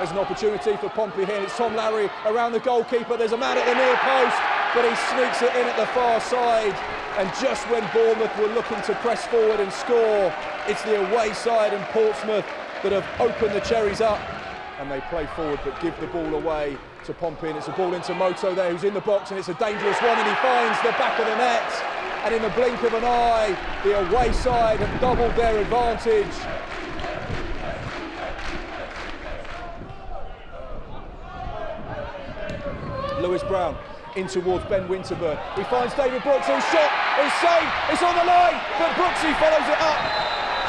There's an opportunity for Pompey here. It's Tom Lowery around the goalkeeper. There's a man at the near post, but he sneaks it in at the far side. And just when Bournemouth were looking to press forward and score, it's the away side and Portsmouth that have opened the cherries up. And they play forward but give the ball away to Pompey. And it's a ball into Moto there, who's in the box, and it's a dangerous one. And he finds the back of the net. And in the blink of an eye, the away side have doubled their advantage. Lewis Brown in towards Ben Winterburn. He finds David Brooks, whose shot is saved. It's on the line, but Brooksy follows it up.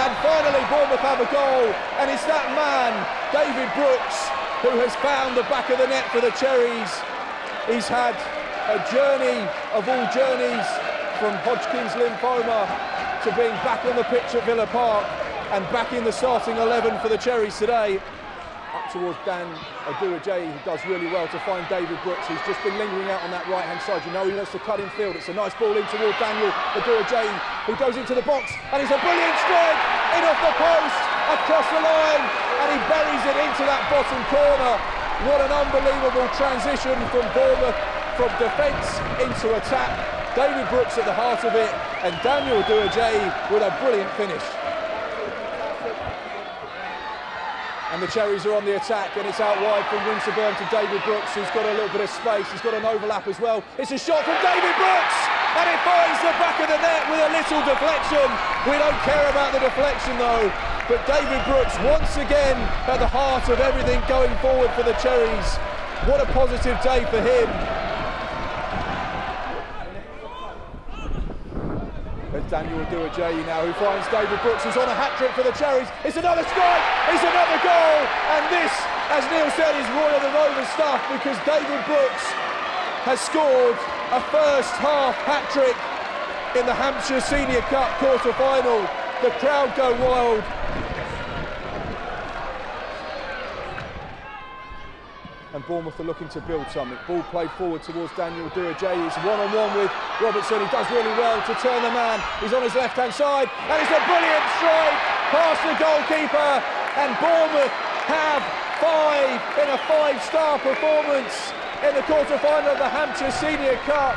And finally, Bournemouth have a goal. And it's that man, David Brooks, who has found the back of the net for the Cherries. He's had a journey of all journeys from Hodgkin's lymphoma to being back on the pitch at Villa Park and back in the starting 11 for the Cherries today towards Dan Adu-Adjei, who does really well to find David Brooks, who's just been lingering out on that right-hand side. You know he wants to cut in field. It's a nice ball in towards Daniel Adu-Adjei, who goes into the box, and it's a brilliant strike in off the post, across the line, and he buries it into that bottom corner. What an unbelievable transition from Bournemouth, from defence into attack. David Brooks at the heart of it, and Daniel Adu-Adjei with a brilliant finish. And the Cherries are on the attack and it's out wide from Winterburn to David Brooks who's got a little bit of space, he's got an overlap as well. It's a shot from David Brooks and it finds the back of the net with a little deflection. We don't care about the deflection though, but David Brooks once again at the heart of everything going forward for the Cherries. What a positive day for him. There's Daniel Adu-Adjei now who finds David Brooks who's on a hat-trick for the Cherries. It's another strike, it's another goal, and this, as Neil said, is Roy of the Rover stuff because David Brooks has scored a first half hat-trick in the Hampshire Senior Cup quarter-final. The crowd go wild and Bournemouth are looking to build something. Ball played forward towards Daniel Adu-Adjei. He's one-on-one with Robertson. He does really well to turn the man. He's on his left-hand side, and it's a brilliant strike past the goalkeeper. And Bournemouth have five in a five-star performance in the quarter-final of the Hampshire Senior Cup.